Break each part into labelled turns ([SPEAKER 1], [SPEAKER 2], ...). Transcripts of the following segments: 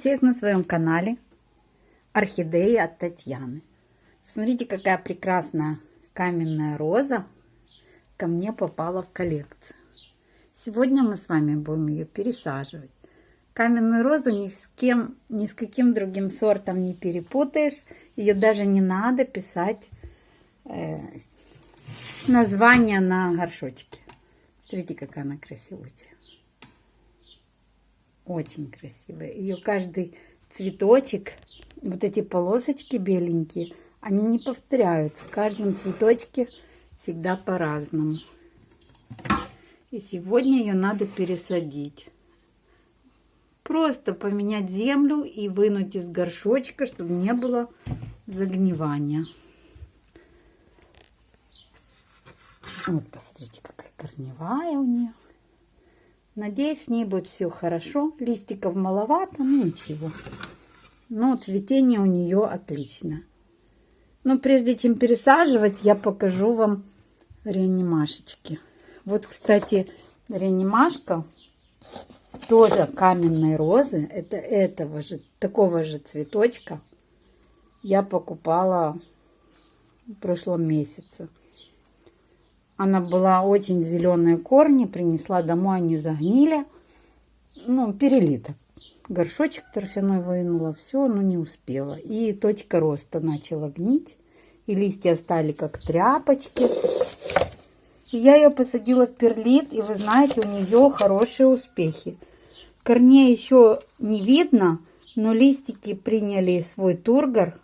[SPEAKER 1] Всех на своем канале Орхидеи от Татьяны. Смотрите, какая прекрасная каменная роза ко мне попала в коллекцию. Сегодня мы с вами будем ее пересаживать. Каменную розу ни с кем, ни с каким другим сортом не перепутаешь. Ее даже не надо писать э, название на горшочке. Смотрите, какая она красивая. Очень красивая. Ее каждый цветочек, вот эти полосочки беленькие, они не повторяются. В каждом цветочке всегда по-разному. И сегодня ее надо пересадить. Просто поменять землю и вынуть из горшочка, чтобы не было загнивания. Вот, посмотрите, какая корневая у нее. Надеюсь, с ней будет все хорошо. Листиков маловато, но ничего. Но цветение у нее отлично. Но прежде чем пересаживать, я покажу вам реанимашечки. Вот, кстати, реанимашка тоже каменной розы. Это этого же, такого же цветочка я покупала в прошлом месяце. Она была очень зеленые корни, принесла домой, они загнили. Ну, перелиток. Горшочек торфяной вынула, все, но не успела. И точка роста начала гнить. И листья стали как тряпочки. И я ее посадила в перлит, и вы знаете, у нее хорошие успехи. Корней еще не видно, но листики приняли свой тургор.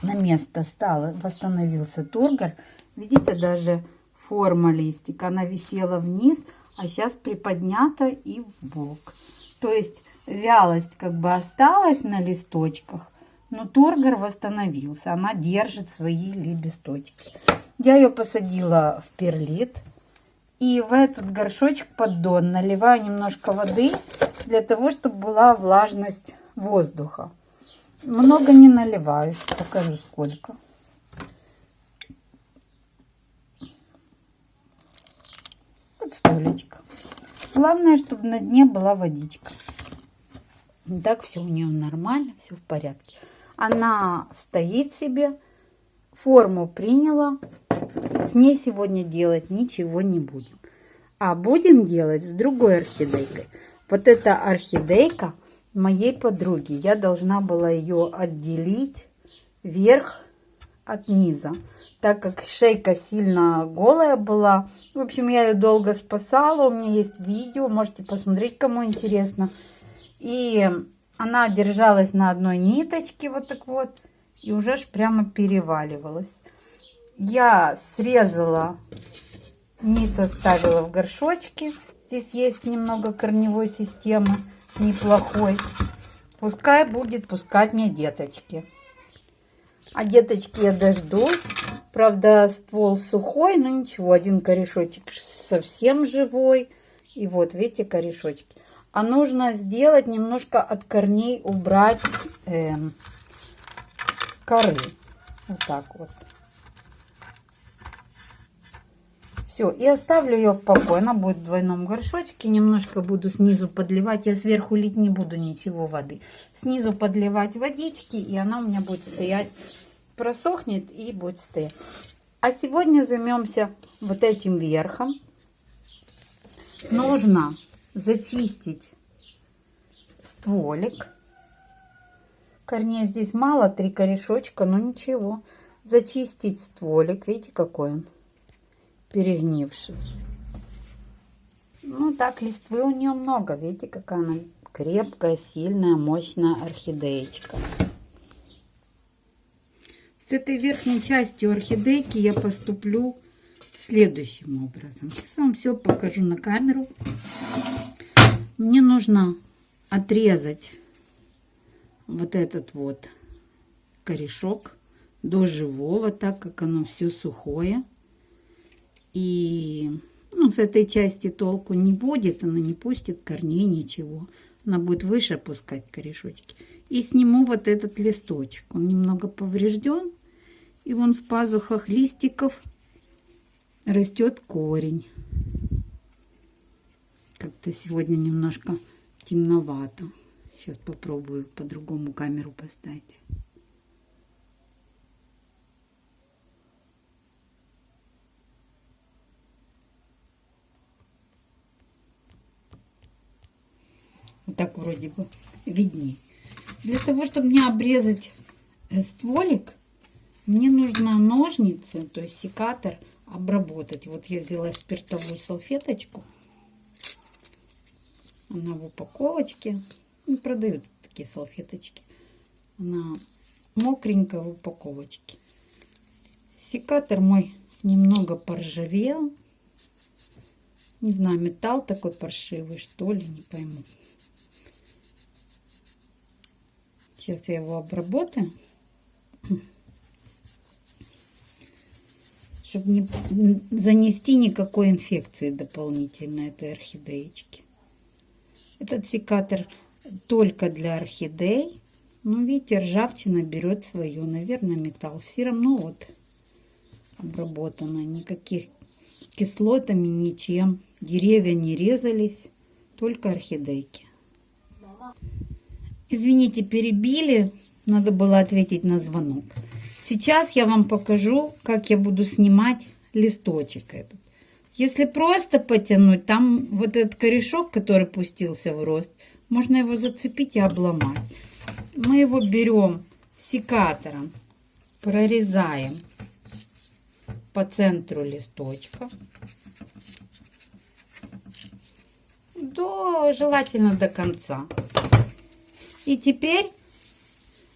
[SPEAKER 1] На место стало, восстановился тургор. Видите, даже форма листика, она висела вниз, а сейчас приподнята и в бок. То есть вялость как бы осталась на листочках, но тургор восстановился. Она держит свои лепесточки. Я ее посадила в перлит. И в этот горшочек поддон наливаю немножко воды для того, чтобы была влажность воздуха. Много не наливаю, покажу сколько. Столечко. Главное, чтобы на дне была водичка. Так все у нее нормально, все в порядке. Она стоит себе, форму приняла. С ней сегодня делать ничего не будем. А будем делать с другой орхидейкой. Вот эта орхидейка моей подруги. Я должна была ее отделить вверх от низа так как шейка сильно голая была. В общем, я ее долго спасала. У меня есть видео, можете посмотреть, кому интересно. И она держалась на одной ниточке, вот так вот, и уже ж прямо переваливалась. Я срезала, низ оставила в горшочке. Здесь есть немного корневой системы, неплохой. Пускай будет пускать мне деточки. А деточки я дождусь. Правда, ствол сухой, но ничего. Один корешочек совсем живой. И вот, видите, корешочки. А нужно сделать немножко от корней убрать э, коры. Вот так вот. Все, и оставлю ее в покое. Она будет в двойном горшочке. Немножко буду снизу подливать. Я сверху лить не буду ничего воды. Снизу подливать водички, и она у меня будет стоять просохнет и будет стоять. А сегодня займемся вот этим верхом. Нужно зачистить стволик. Корней здесь мало, три корешочка, но ничего. Зачистить стволик, видите, какой он перегнивший. Ну, так, листвы у нее много. Видите, какая она крепкая, сильная, мощная орхидеечка. С этой верхней частью орхидейки я поступлю следующим образом. Сейчас вам все покажу на камеру. Мне нужно отрезать вот этот вот корешок до живого, так как оно все сухое. И ну, с этой части толку не будет, она не пустит корней, ничего. Она будет выше опускать корешочки. И сниму вот этот листочек. Он немного поврежден. И вон в пазухах листиков растет корень. Как-то сегодня немножко темновато. Сейчас попробую по-другому камеру поставить. Вот так вроде бы виднее. Для того, чтобы мне обрезать э, стволик, мне нужно ножницы, то есть секатор, обработать. Вот я взяла спиртовую салфеточку. Она в упаковочке. Ну, продают такие салфеточки. Она мокренькая в упаковочке. Секатор мой немного поржавел. Не знаю, металл такой паршивый, что ли, не пойму. Сейчас я его обработаю. Чтобы не занести никакой инфекции дополнительно этой орхидеечки. Этот секатор только для орхидей. Ну, видите, ржавчина берет свое. Наверное, металл. Все равно вот обработано. Никаких кислотами, ничем. Деревья не резались. Только орхидейки. Извините, перебили. Надо было ответить на звонок. Сейчас я вам покажу, как я буду снимать листочек этот. Если просто потянуть, там вот этот корешок, который пустился в рост, можно его зацепить и обломать. Мы его берем секатором, прорезаем по центру листочка. До, желательно до конца. И теперь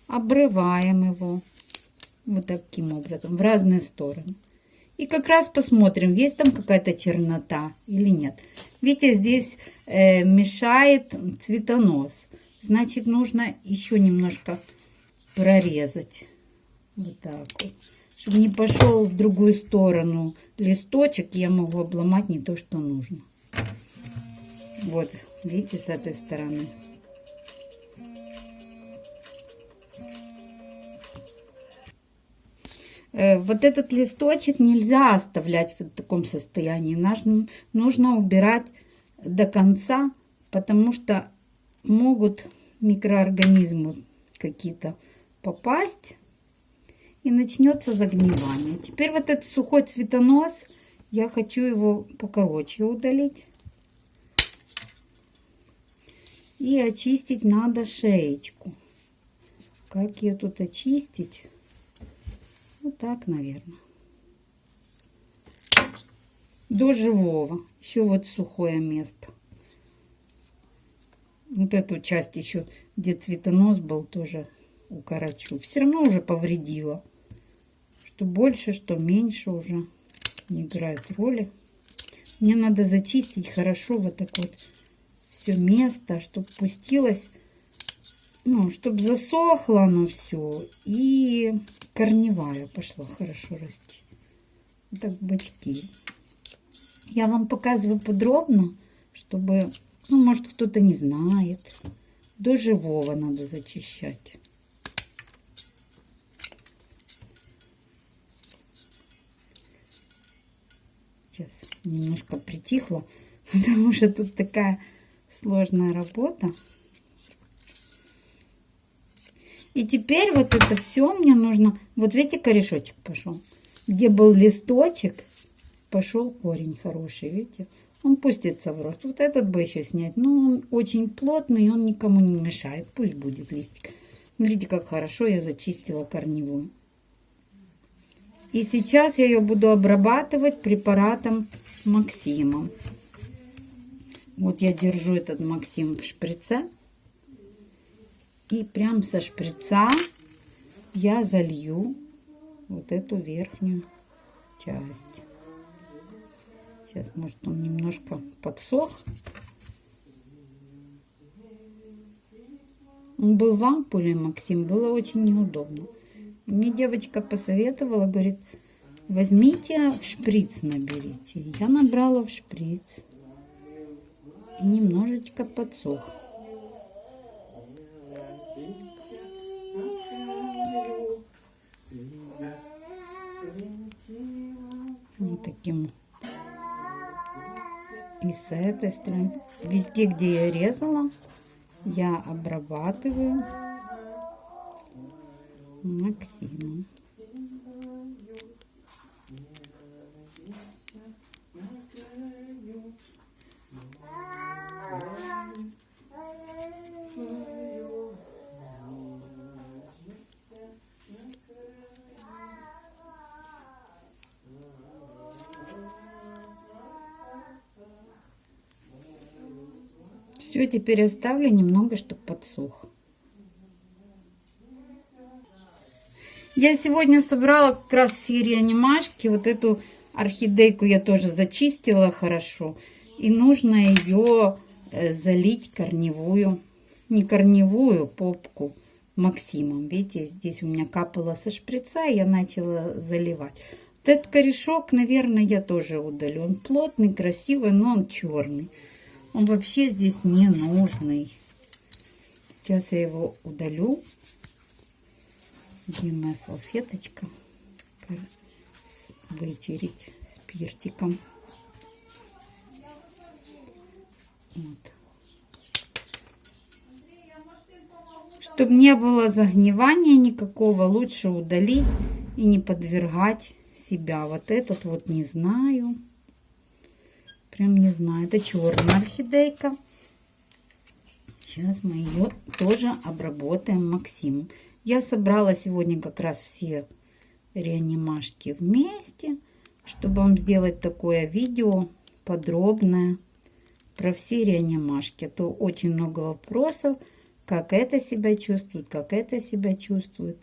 [SPEAKER 1] обрываем его вот таким образом в разные стороны. И как раз посмотрим, есть там какая-то чернота или нет. Видите, здесь э, мешает цветонос. Значит, нужно еще немножко прорезать. Вот так вот. Чтобы не пошел в другую сторону листочек, я могу обломать не то, что нужно. Вот, видите, с этой стороны. Вот этот листочек нельзя оставлять в таком состоянии. Нужно убирать до конца, потому что могут микроорганизмы какие-то попасть и начнется загнивание. Теперь вот этот сухой цветонос, я хочу его покороче удалить. И очистить надо шеечку. Как ее тут очистить? Вот так, наверное. До живого. Еще вот сухое место. Вот эту часть еще, где цветонос был, тоже укорочу. Все равно уже повредила. Что больше, что меньше уже не играет роли. Мне надо зачистить хорошо вот так вот все место, чтобы пустилось ну, чтобы засохло оно все. И корневая пошла хорошо расти. Вот так бочки. Я вам показываю подробно, чтобы, ну, может, кто-то не знает. До живого надо зачищать. Сейчас немножко притихло, потому что тут такая сложная работа. И теперь вот это все мне нужно... Вот видите, корешочек пошел. Где был листочек, пошел корень хороший, видите? Он пустится в рост. Вот этот бы еще снять. Но он очень плотный, он никому не мешает. Пусть будет листик. Смотрите, как хорошо я зачистила корневую. И сейчас я ее буду обрабатывать препаратом Максимом. Вот я держу этот Максим в шприце. И прям со шприца я залью вот эту верхнюю часть. Сейчас, может, он немножко подсох. Он был в ампуле, Максим, было очень неудобно. Мне девочка посоветовала, говорит, возьмите в шприц наберите. Я набрала в шприц. И немножечко подсох. Таким. И с этой стороны. Везде, где я резала, я обрабатываю Максимом. Теперь оставлю немного, чтобы подсох. Я сегодня собрала как раз все реанимашки. Вот эту орхидейку я тоже зачистила хорошо. И нужно ее э, залить корневую, не корневую, попку Максимом. Видите, здесь у меня капало со шприца, и я начала заливать. Вот этот корешок, наверное, я тоже удалю. Он плотный, красивый, но он черный. Он вообще здесь не нужный. Сейчас я его удалю. Где моя салфеточка? Вытереть спиртиком. Вот. Чтобы не было загнивания никакого, лучше удалить и не подвергать себя. Вот этот вот не знаю. Прям не знаю. Это черная орхидейка. Сейчас мы ее тоже обработаем Максимом. Я собрала сегодня как раз все реанимашки вместе, чтобы вам сделать такое видео подробное про все реанимашки. А то очень много вопросов, как это себя чувствует, как это себя чувствует.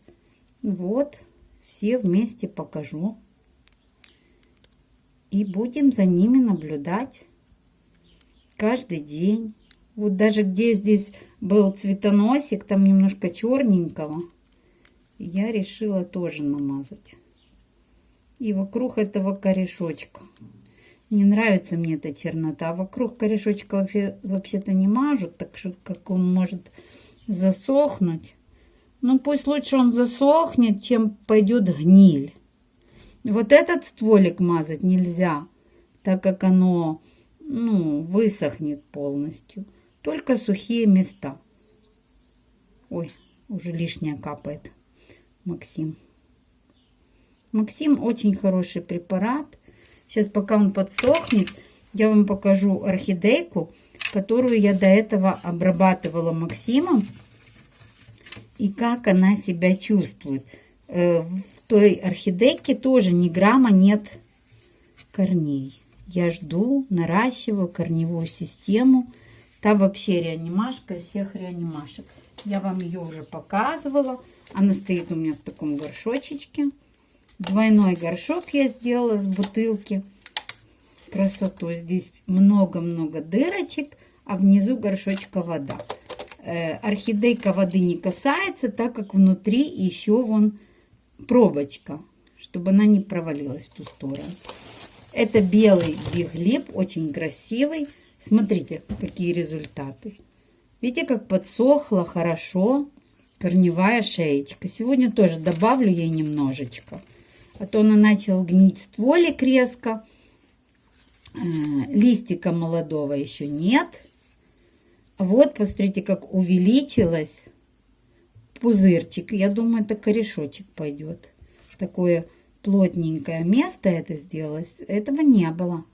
[SPEAKER 1] Вот, все вместе покажу и будем за ними наблюдать каждый день. Вот даже где здесь был цветоносик, там немножко черненького, я решила тоже намазать. И вокруг этого корешочка. Не нравится мне эта чернота. Вокруг корешочка вообще, вообще-то не мажут, так что как он может засохнуть. Ну пусть лучше он засохнет, чем пойдет гниль. Вот этот стволик мазать нельзя, так как оно ну, высохнет полностью. Только сухие места. Ой, уже лишнее капает. Максим. Максим очень хороший препарат. Сейчас, пока он подсохнет, я вам покажу орхидейку, которую я до этого обрабатывала Максимом. И как она себя чувствует. Э, в той орхидейке тоже ни грамма нет корней. Я жду, наращиваю корневую систему. Там вообще реанимашка всех реанимашек. Я вам ее уже показывала. Она стоит у меня в таком горшочечке. Двойной горшок я сделала с бутылки. Красоту. Здесь много-много дырочек, а внизу горшочка вода. Э, орхидейка воды не касается, так как внутри еще вон пробочка, чтобы она не провалилась в ту сторону. Это белый биглип, очень красивый. Смотрите, какие результаты. Видите, как подсохла хорошо корневая шеечка. Сегодня тоже добавлю ей немножечко. А то она начала гнить стволик резко. Э, листика молодого еще нет. Вот, посмотрите, как увеличилась пузырчик. Я думаю, это корешочек пойдет. Такое плотненькое место это сделалось. Этого не было.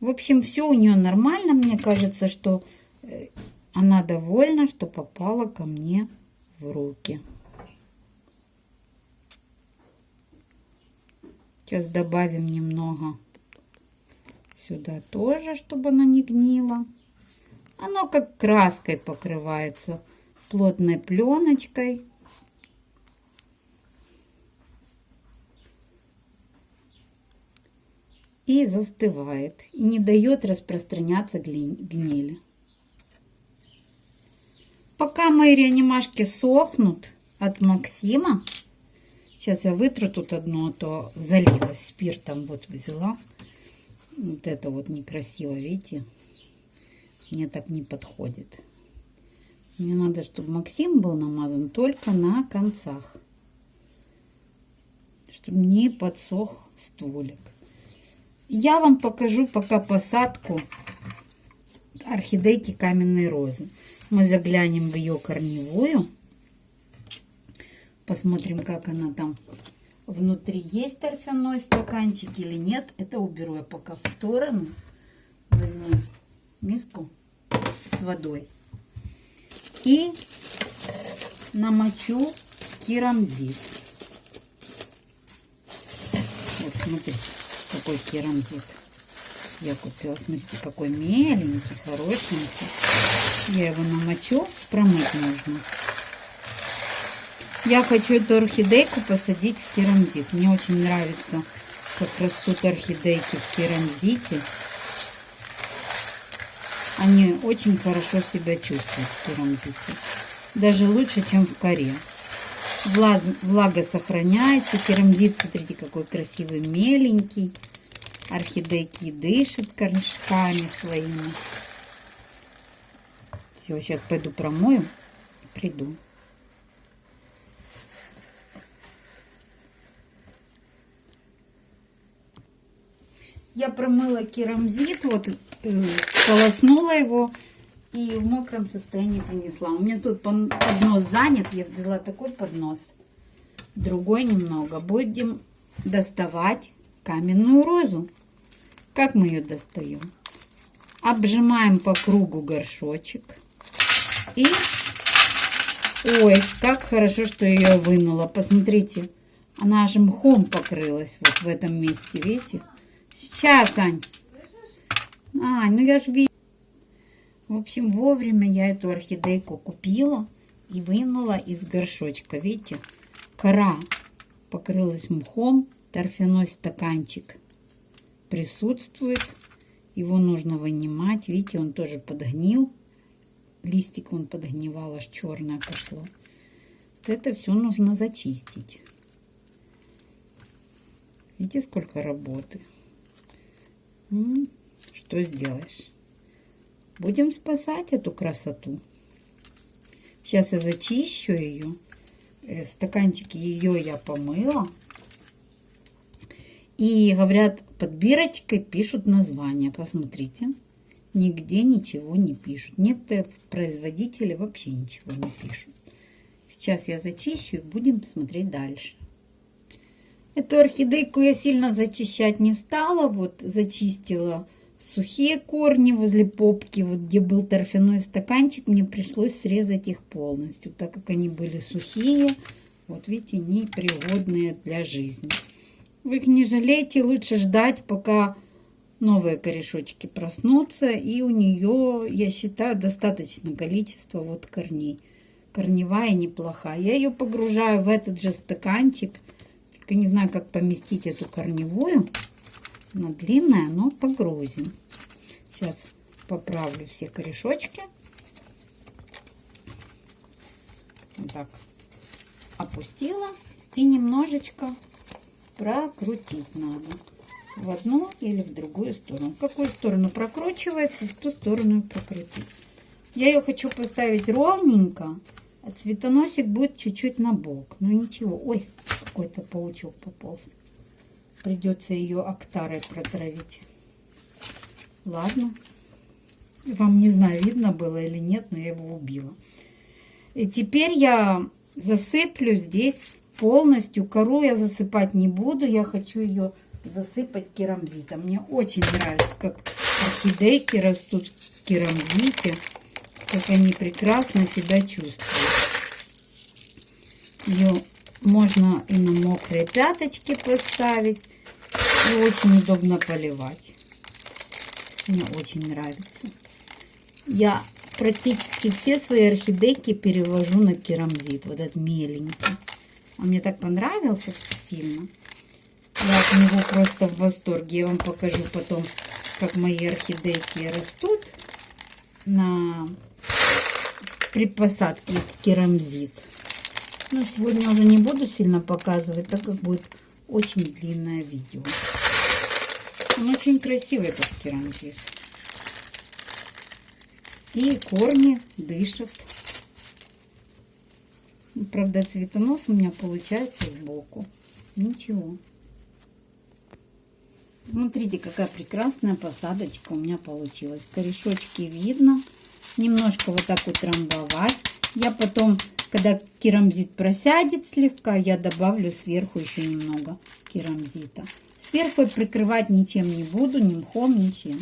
[SPEAKER 1] В общем, все у нее нормально. Мне кажется, что э, она довольна, что попала ко мне в руки. Сейчас добавим немного сюда тоже, чтобы она не гнила. Оно как краской покрывается плотной пленочкой. И застывает. И не дает распространяться гнили. пока мои реанимашки сохнут от Максима, сейчас я вытру тут одно, а то залилась спиртом, вот взяла. Вот это вот некрасиво, видите? Мне так не подходит. Мне надо, чтобы Максим был намазан только на концах. Чтобы не подсох стволик. Я вам покажу пока посадку орхидейки каменной розы. Мы заглянем в ее корневую. Посмотрим, как она там внутри. Есть торфяной стаканчик или нет. Это уберу я пока в сторону. Возьму миску с водой. И намочу керамзит. Вот, смотрите, какой керамзит я купила. Смотрите, какой меленький, хорошенький. Я его намочу, промыть нужно. Я хочу эту орхидейку посадить в керамзит. Мне очень нравится, как растут орхидейки в керамзите. Они очень хорошо себя чувствуют в керамзите. Даже лучше, чем в коре. Влаг, влага сохраняется. Керамзит, смотрите, какой красивый, меленький. Орхидейки дышат корешками своими. Все, сейчас пойду промою, приду. Я промыла керамзит, вот полоснула его и в мокром состоянии принесла. У меня тут поднос занят, я взяла такой поднос, другой немного. Будем доставать каменную розу. Как мы ее достаем? Обжимаем по кругу горшочек. И, ой, как хорошо, что ее вынула. Посмотрите, она аж мхом покрылась вот в этом месте, видите? Сейчас, Ань. А, ну я же вижу. В общем, вовремя я эту орхидейку купила и вынула из горшочка. Видите, кора покрылась мхом, торфяной стаканчик присутствует. Его нужно вынимать. Видите, он тоже подгнил. Листик он подгнивал, аж черное пошло. Вот это все нужно зачистить. Видите, сколько работы. Что сделаешь? Будем спасать эту красоту. Сейчас я зачищу ее. Э, стаканчики ее я помыла. И говорят, под бирочкой пишут название. Посмотрите. Нигде ничего не пишут. Некоторые производители вообще ничего не пишут. Сейчас я зачищу и будем смотреть дальше. Эту орхидейку я сильно зачищать не стала. Вот зачистила сухие корни возле попки, вот где был торфяной стаканчик, мне пришлось срезать их полностью, так как они были сухие. Вот видите, непригодные для жизни. Вы их не жалейте, лучше ждать, пока новые корешочки проснутся. И у нее, я считаю, достаточно количество вот корней. Корневая неплохая. Я ее погружаю в этот же стаканчик. Только не знаю, как поместить эту корневую. Она длинная, но погрузим. Сейчас поправлю все корешочки. Вот так опустила и немножечко прокрутить надо в одну или в другую сторону. Какую сторону прокручивается, в ту сторону прокрутить. Я ее хочу поставить ровненько, а цветоносик будет чуть-чуть на бок. Ну ничего. Ой, какой-то паучок пополз. Придется ее актарой протравить. Ладно. Вам не знаю, видно было или нет, но я его убила. И теперь я засыплю здесь полностью. Кору я засыпать не буду. Я хочу ее засыпать керамзитом. Мне очень нравится, как орхидейки растут в керамзите. Как они прекрасно себя чувствуют. Ее можно и на мокрые пяточки поставить. И очень удобно поливать. Мне очень нравится. Я практически все свои орхидейки перевожу на керамзит. Вот этот меленький. Он мне так понравился сильно. Я от него просто в восторге. Я вам покажу потом, как мои орхидейки растут на при посадке в керамзит. Но сегодня уже не буду сильно показывать, так как будет очень длинное видео. Он очень красивый этот керамзит. И корни дышат. Правда, цветонос у меня получается сбоку. Ничего. Смотрите, какая прекрасная посадочка у меня получилась. Корешочки видно. Немножко вот так утрамбовать. Я потом, когда керамзит просядет слегка, я добавлю сверху еще немного керамзита. Сверху прикрывать ничем не буду, ни мхом, ничем.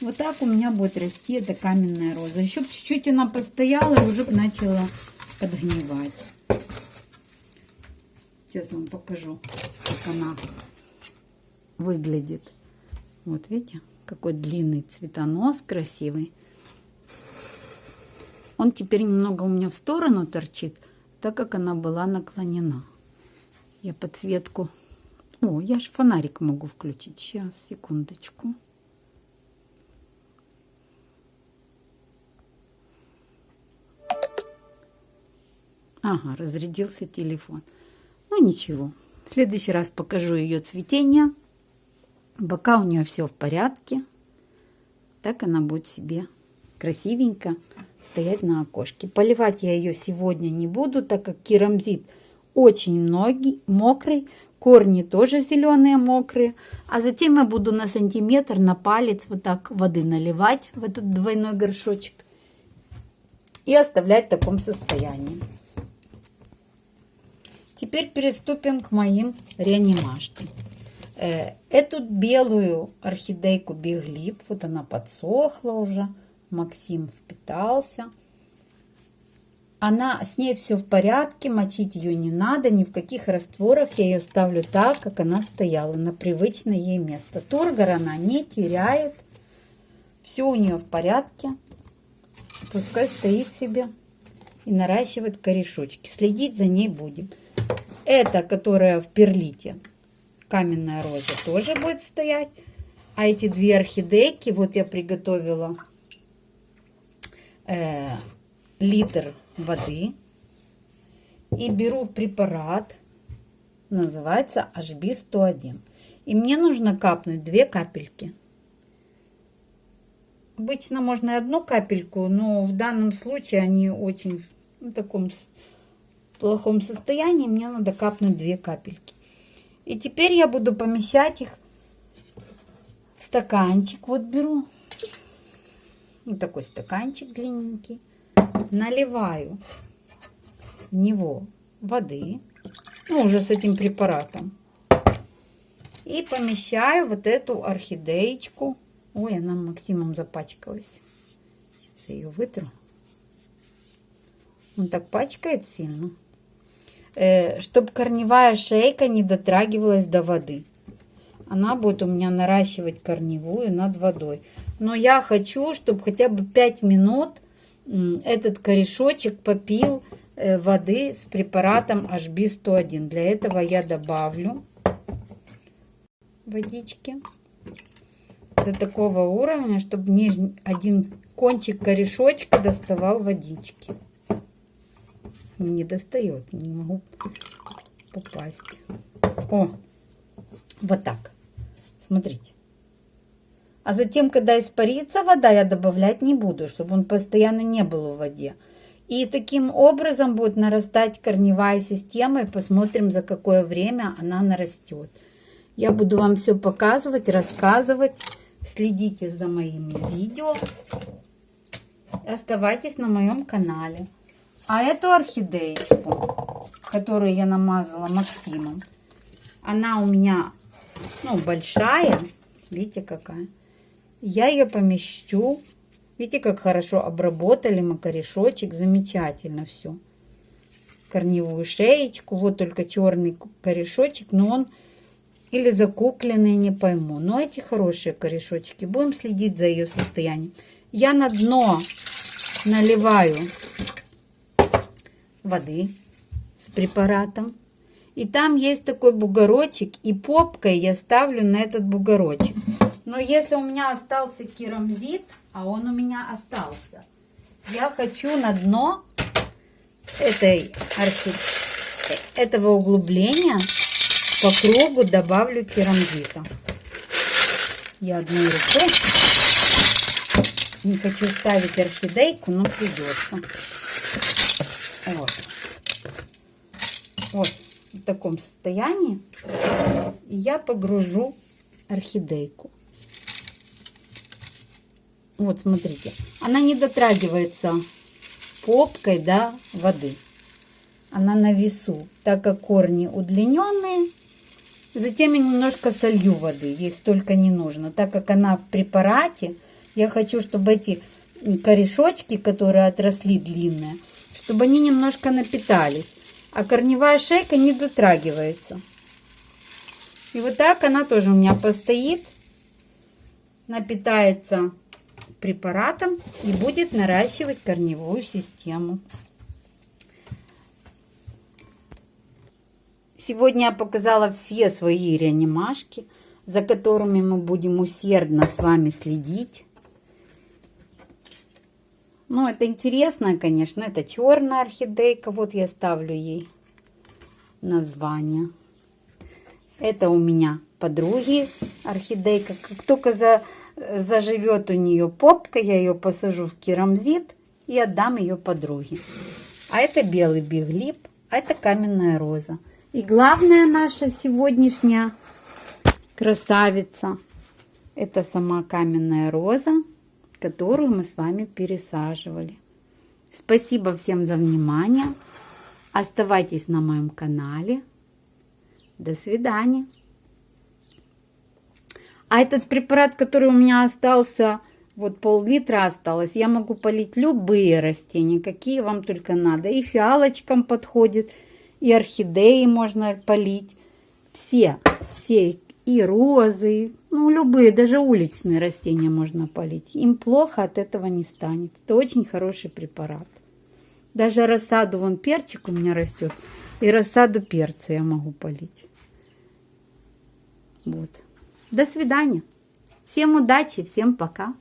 [SPEAKER 1] Вот так у меня будет расти эта каменная роза. Еще чуть-чуть она постояла и уже начала подгнивать. Сейчас вам покажу, как она выглядит. Вот видите, какой длинный цветонос красивый. Он теперь немного у меня в сторону торчит, так как она была наклонена. Я подсветку... О, я ж фонарик могу включить. Сейчас, секундочку. Ага, разрядился телефон. Ну ничего. В следующий раз покажу ее цветение. Бока у нее все в порядке. Так она будет себе красивенько стоять на окошке. Поливать я ее сегодня не буду, так как керамзит очень многий, мокрый. Корни тоже зеленые, мокрые. А затем я буду на сантиметр, на палец вот так воды наливать в этот двойной горшочек. И оставлять в таком состоянии. Теперь приступим к моим реанимашкам. Э, эту белую орхидейку Биглип, вот она подсохла уже, Максим впитался. Она, с ней все в порядке, мочить ее не надо, ни в каких растворах. Я ее ставлю так, как она стояла, на привычное ей место. Тургор она не теряет, все у нее в порядке. Пускай стоит себе и наращивает корешочки. Следить за ней будем. Это, которая в перлите, каменная роза, тоже будет стоять. А эти две орхидейки, вот я приготовила э, литр воды. И беру препарат, называется HB101. И мне нужно капнуть две капельки. Обычно можно и одну капельку, но в данном случае они очень в таком плохом состоянии, мне надо капнуть две капельки. И теперь я буду помещать их в стаканчик. Вот беру вот такой стаканчик длинненький. Наливаю в него воды, ну, уже с этим препаратом. И помещаю вот эту орхидеечку. Ой, она Максимом запачкалась. Сейчас я ее вытру. Он так пачкает сильно. Э, чтобы корневая шейка не дотрагивалась до воды. Она будет у меня наращивать корневую над водой. Но я хочу, чтобы хотя бы 5 минут этот корешочек попил э, воды с препаратом HB101. Для этого я добавлю водички до такого уровня, чтобы нижний один кончик корешочка доставал водички не достает, не могу попасть. О, вот так. Смотрите. А затем, когда испарится вода, я добавлять не буду, чтобы он постоянно не был в воде. И таким образом будет нарастать корневая система, и посмотрим, за какое время она нарастет. Я буду вам все показывать, рассказывать. Следите за моими видео. Оставайтесь на моем канале. А эту орхидеечку, которую я намазала Максимом, она у меня, ну, большая. Видите, какая? Я ее помещу. Видите, как хорошо обработали мы корешочек. Замечательно все. Корневую шеечку. Вот только черный корешочек, но он или закукленный, не пойму. Но эти хорошие корешочки. Будем следить за ее состоянием. Я на дно наливаю воды с препаратом. И там есть такой бугорочек, и попкой я ставлю на этот бугорочек. Но если у меня остался керамзит, а он у меня остался, я хочу на дно этой архи... этого углубления по кругу добавлю керамзита. Я одной рукой не хочу ставить орхидейку, но придется. Вот. Вот в таком состоянии. Я погружу орхидейку. Вот, смотрите. Она не дотрагивается попкой до воды. Она на весу, так как корни удлиненные. Затем я немножко солью воды, ей столько не нужно. Так как она в препарате, я хочу, чтобы эти корешочки, которые отросли длинные, чтобы они немножко напитались. А корневая шейка не дотрагивается. И вот так она тоже у меня постоит, напитается препаратом и будет наращивать корневую систему. Сегодня я показала все свои реанимашки, за которыми мы будем усердно с вами следить. Ну, это интересно, конечно. Это черная орхидейка. Вот я ставлю ей название. Это у меня подруги орхидейка. Как только за, заживет у нее попка, я ее посажу в керамзит и отдам ее подруге. А это белый биглип, а это каменная роза. И главная наша сегодняшняя красавица, это сама каменная роза, которую мы с вами пересаживали. Спасибо всем за внимание. Оставайтесь на моем канале. До свидания. А этот препарат, который у меня остался, вот пол-литра осталось, я могу полить любые растения, какие вам только надо. И фиалочкам подходит, и орхидеи можно полить. Все, все, и розы, ну, любые, даже уличные растения можно полить. Им плохо от этого не станет. Это очень хороший препарат. Даже рассаду, вон перчик у меня растет, и рассаду перца я могу полить. Вот. До свидания. Всем удачи, всем пока.